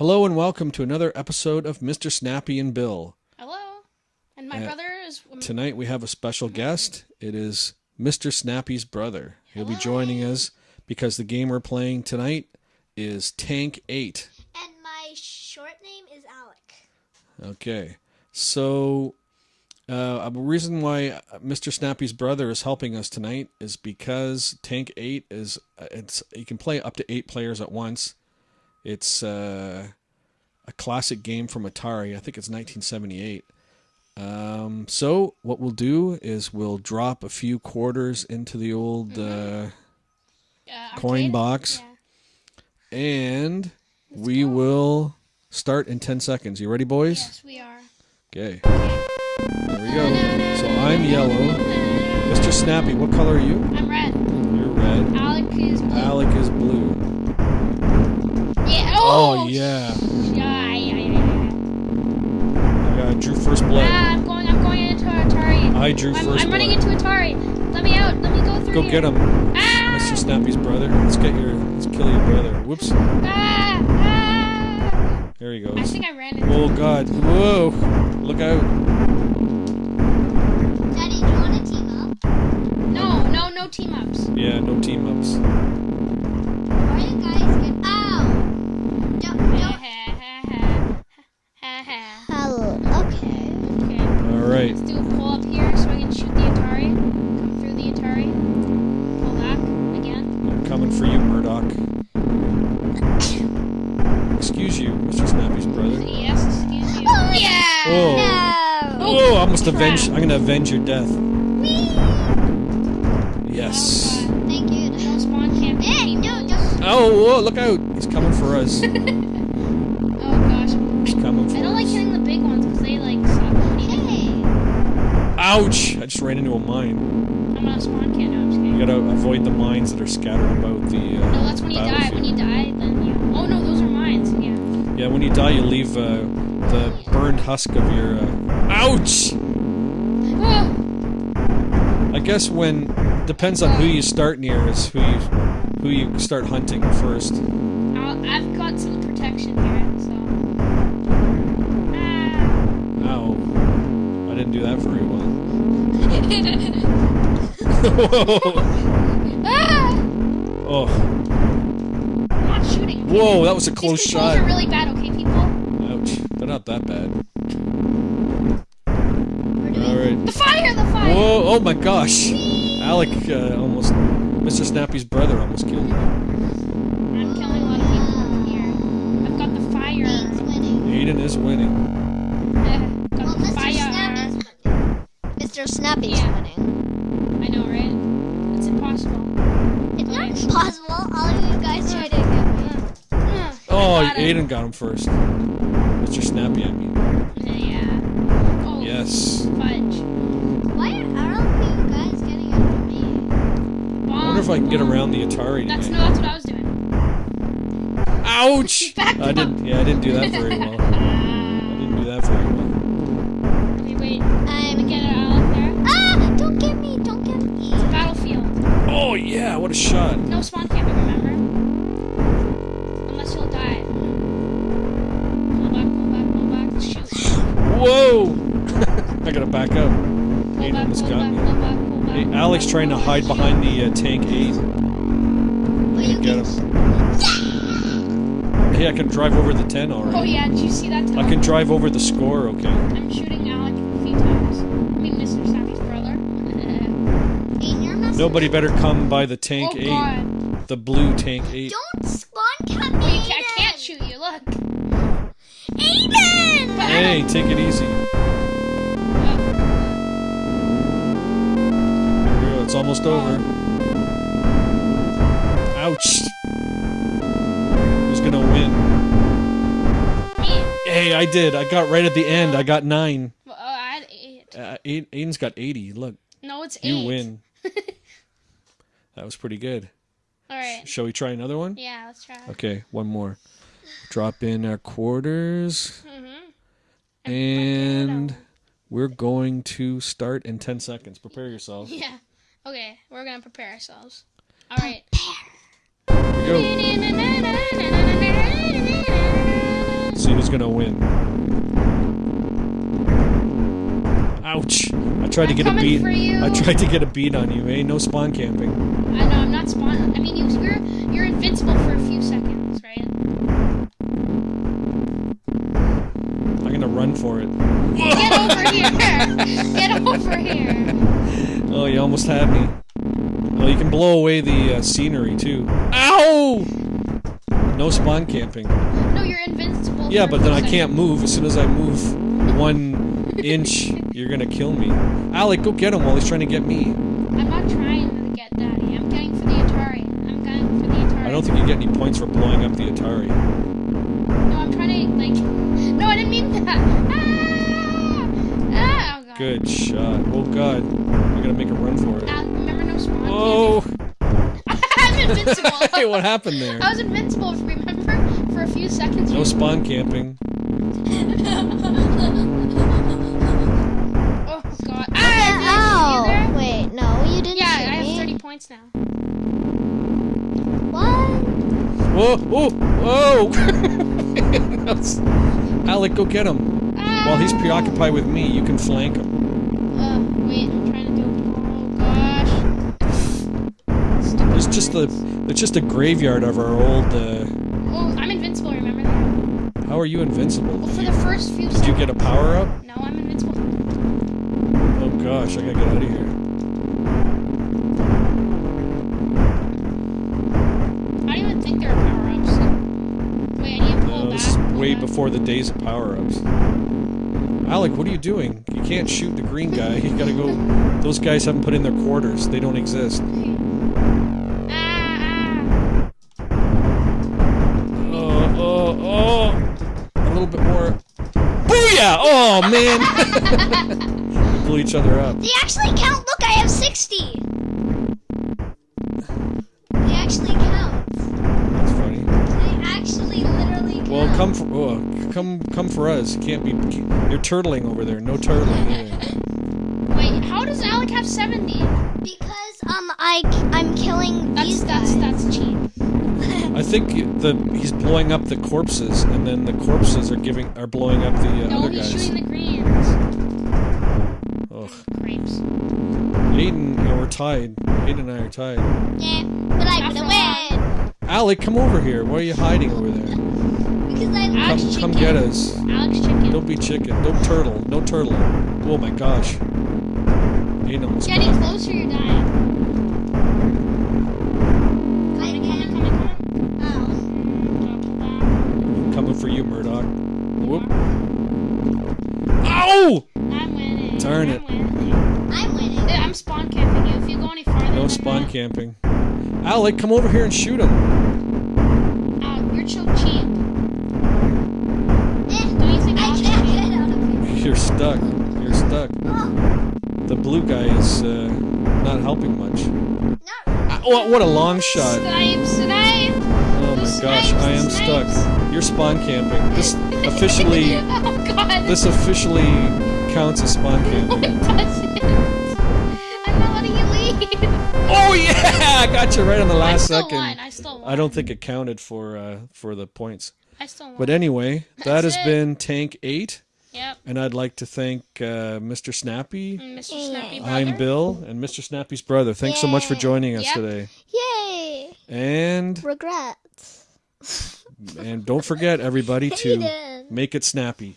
Hello and welcome to another episode of Mr. Snappy and Bill. Hello. And my Uh, brother is. Tonight we have a special guest. It is Mr. Snappy's brother. He'll be joining us because the game we're playing tonight is Tank 8. And my short name is Alec. Okay. So, uh, a reason why Mr. Snappy's brother is helping us tonight is because Tank 8 is uh, it's you can play up to 8 players at once. It's uh, a classic game from Atari. I think it's 1978. Um, so what we'll do is we'll drop a few quarters into the old uh, Uh, coin box Yeah. and we will start in 10 seconds. You ready, boys? Yes, we are. Okay. There we go. So I'm yellow. Mr. Snappy, what color are you? I'm red. You're red. Alec is blue. Alec is blue. Yeah. Oh, Oh, yeah. Yeah, yeah, yeah, yeah. I got drew first blood. Ah, I'm going. I'm going into Atari. I drew I'm, first I'm running blood. into Atari. Let me out. Let me go through. Go here. get him, Ah! Mr. Snappy's brother. Let's get your. Let's kill your brother. Whoops. Ah! Ah! There he goes. I think I ran into. Oh God. Whoa. Look out. Daddy, do you want to team up? No, no, no team ups. Yeah. No team ups. Excuse you, Mr. Snappy's brother. Yes, excuse you. Oh, yeah. Oh. No. Oh, I almost crap. avenge. I'm gonna avenge your death. Whee! Yes. Oh, Thank you. No spawn camping. Hey, no, peoples. don't. Oh, whoa, look out! He's coming for us. Oh gosh. He's coming for us. I don't like us. hitting the big ones because they like suck. What do you think? Hey. Ouch! I just ran into a mine. I'm gonna spawn camp. No, I'm just You gotta avoid the mines that are scattered about the. Uh, No, that's when you die. When you die, Yeah. When you die, you leave uh, the burned husk of your. Uh... Ouch! Oh, I guess when depends on who you start near is who you who you start hunting first. I'll, I've got some protection here, so. Ah. Ow! I didn't do that very well. Whoa! ah! Oh, whoa! That was a These close controls shot. are really bad. Okay, people. Ouch! They're not that bad. All right. The fire! The fire! Whoa! Oh my gosh! Alec uh, almost, Mr. Snappy's brother almost killed me. I'm killing a lot of people from here. I've got the fire. Nate's winning. Aiden is winning. Well, Mr. fire. Snappy's winning. Mr. Snappy's Yeah. winning. I know, right? It's impossible. It's not impossible. All of you guys try to get me. Ugh, Oh, I got it. Aiden got him first. Mr. Snappy, I mean. Yeah. Oh, Yes. fudge. Why are all of you guys getting after me? I wonder if I can get around the Atari That's no, that's what I was doing. Ouch! I up. didn't. Yeah, I didn't do that very well. I didn't do that very well. Wait, wait. I'm gonna Get it out there. Ah! Don't get me! Don't get me! Battlefield. Oh yeah! What a shot! No spawn camping, gotta back up. Pull Aiden back, almost got back, me. pull back, pull back. Hey, pull Alex back, trying to hide behind the uh, tank eight. Will you Get him. Hey, I can drive over the 10 already. yeah, did you see that? I can drive over the score. Okay. I'm shooting Alec a few times. I mean, Mr. Snappy's brother. Aiden, Nobody better come by the tank eight, god. The blue tank eight. Don't spawn cap me! Oh, you ca- I can't shoot you, look. Aiden! Hey, take it easy. It's almost over. Ouch. Who's gonna win? Hey, I did. I got right at the end. I got nine. Well, oh, I had eight. Uh, Aiden- Aiden's got 80. Look, No, it's you eight. win. That was pretty good. Alright. Shall we try another one? Yeah, let's try. Okay, one more. Drop in our quarters. Mm-hmm. And we're going to start in 10 seconds. Prepare yourself. Yeah. Okay, we're gonna prepare ourselves. Alright. Here go. See who's gonna win. Ouch! I tried to I'm get a beat. I tried to get a beat on you. Hey, no spawn camping. I know I'm not spawn. I mean, you're you're invincible for a few seconds, run for it. Get over here! Get over here! Oh, you almost had me. Oh, you can blow away the uh, scenery too. Ow! No spawn camping. No, you're invincible. Yeah, but then I can't move. As soon as I move one inch, you're gonna kill me. Alec, go get him while he's trying to get me. I'm not trying to get Daddy. I'm going for the Atari. I'm going for the Atari. I don't think you get any points for blowing up the Atari. No, I'm trying to like. No, I didn't mean that. Ah! Ah! Oh god. Good shot. Oh god. I gotta make a run for it. Ah, remember no spawn. Oh! I'm invincible. hey, what happened there? I was invincible. Remember for a few seconds. No spawn camping. Oh god. Ah! Ow! did I shoot there? Wait, no, you didn't Yeah, I shoot have me. 30 points now. What? Whoa! Whoa! Whoa! Alec, go get him. Ah! While he's preoccupied with me, you can flank him. Uh, wait, I'm trying to do. Oh gosh. It's just a, it's just a graveyard of our old. Uh, Oh, I'm invincible. Remember that? how are you invincible? Well, for you, the first few did seconds. you get a power up? No, I'm invincible. Oh gosh, I gotta get out of here. I don't even think there are power way before the days of power ups. Alec, what are you doing? You can't shoot the green guy. You gotta go. Those guys haven't put in their quarters. They don't exist. Oh, oh, oh! A little bit more. Booyah! Oh man! Blew each other up. They actually count. Look, I have 60. Come for oh, come come for us. You can't be. You're turtling over there. No turtling either. Wait, how does Alec have 70? Because um, I I'm killing That's these that's guys. that's cheap. I think the he's blowing up the corpses, and then the corpses are giving are blowing up the uh, No, other he's guys. shooting the greens. Ugh. Grapes. Aiden, we're tied. Aiden and I are tied. yeah, but I'm Not gonna win Alec, come over here. Why are you hiding over there? Because I Alex Come, come get us. Alex chicken. Don't be chicken. Don't turtle. No turtle. Oh my gosh. Aiden almost Getting got- closer, you're dying. Coming, coming, coming, coming. Pull back. coming for you, Murdoch. Whoop. Ow! I'm winning. Darn I'm it. Winning. I'm winning. Yeah, I'm spawn camping you. If you go any farther, No than spawn that, camping. Alec, come over here and shoot him. Ow, you're so cheap. You're stuck. You're stuck. The blue guy is uh, not helping much. Ah, what, what a long shot. Snipe, snipe. Oh my gosh, I am stuck. You're spawn camping. This officially, oh god. this officially counts as spawn No, camping. it. I'm not letting you leave. Oh yeah, I got you right on the I last second. won. I still won. I don't think it counted for uh, for the points. I still won. But anyway, that has it. been Tank Eight, Yep. and I'd like to thank uh, Mr. Snappy. And Mr. Snappy brother. I'm Bill, and Mr. Snappy's brother. Thanks so much for joining us Yep. today. Yay! And Regrets. and don't forget everybody to make it snappy.